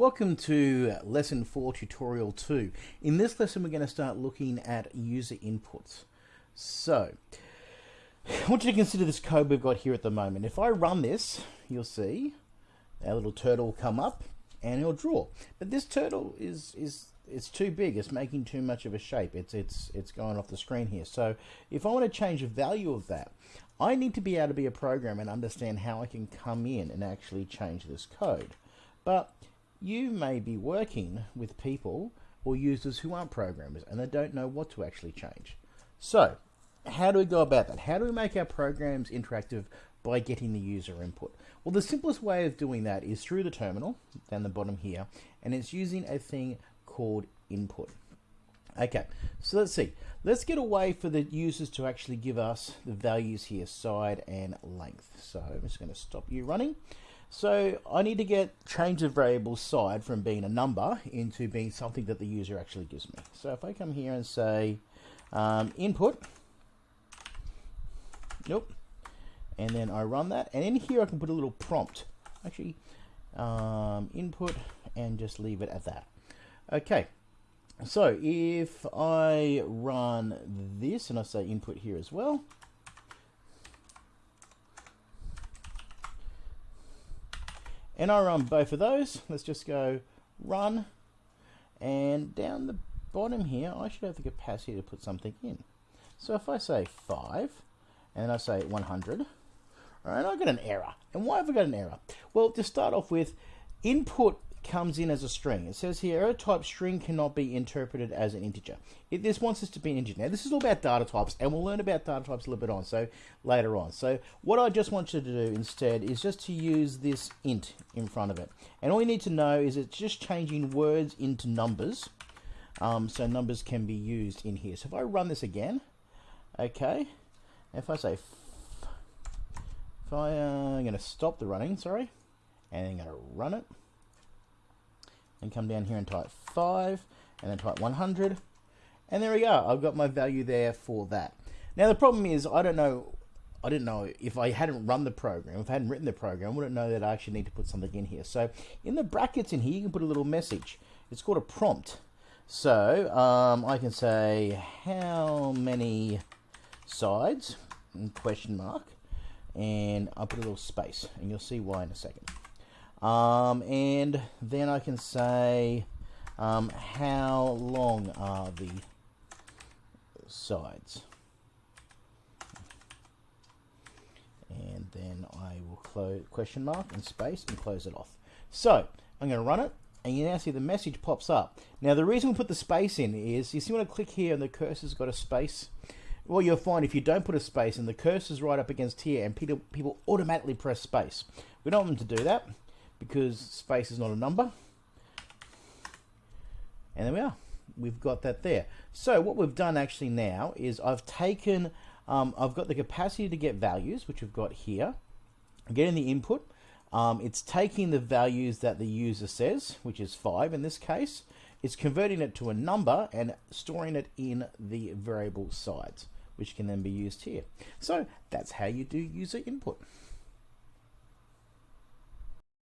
Welcome to lesson 4 tutorial 2. In this lesson we're going to start looking at user inputs. So I want you to consider this code we've got here at the moment. If I run this you'll see our little turtle will come up and it'll draw. But this turtle is, is it's too big, it's making too much of a shape. It's, it's, it's going off the screen here. So if I want to change the value of that, I need to be able to be a program and understand how I can come in and actually change this code. But you may be working with people or users who aren't programmers and they don't know what to actually change. So, how do we go about that? How do we make our programs interactive by getting the user input? Well, the simplest way of doing that is through the terminal, down the bottom here, and it's using a thing called input. Okay, so let's see. Let's get a way for the users to actually give us the values here, side and length. So I'm just going to stop you running. So I need to get change the variable side from being a number into being something that the user actually gives me. So if I come here and say um, input, nope, and then I run that, and in here I can put a little prompt, actually um, input, and just leave it at that. Okay, so if I run this and I say input here as well, and I run both of those. Let's just go run and down the bottom here I should have the capacity to put something in. So if I say 5 and I say 100 alright I got an error. And why have I got an error? Well to start off with input comes in as a string. It says here, error type string cannot be interpreted as an integer. It, this wants us to be an integer. Now, this is all about data types, and we'll learn about data types a little bit on, so later on. So what I just want you to do instead is just to use this int in front of it. And all you need to know is it's just changing words into numbers, um, so numbers can be used in here. So if I run this again, okay, if I say, if I, uh, I'm going to stop the running, sorry, and I'm going to run it, and come down here and type 5 and then type 100 and there we go. I've got my value there for that. Now the problem is I don't know I didn't know if I hadn't run the program if I hadn't written the program I wouldn't know that I actually need to put something in here. So in the brackets in here you can put a little message. It's called a prompt. So um, I can say how many sides? question mark. And I'll put a little space and you'll see why in a second um, and then I can say um, how long are the sides. And then I will close question mark and space and close it off. So I'm going to run it and you now see the message pops up. Now the reason we put the space in is you see when I click here and the cursor's got a space well, you'll find if you don't put a space and the cursor's right up against here and people, people automatically press space. We don't want them to do that because space is not a number. And there we are. We've got that there. So what we've done actually now is I've taken, um, I've got the capacity to get values, which we've got here. I'm getting the input. Um, it's taking the values that the user says, which is 5 in this case. It's converting it to a number and storing it in the variable sides, which can then be used here. So that's how you do user input.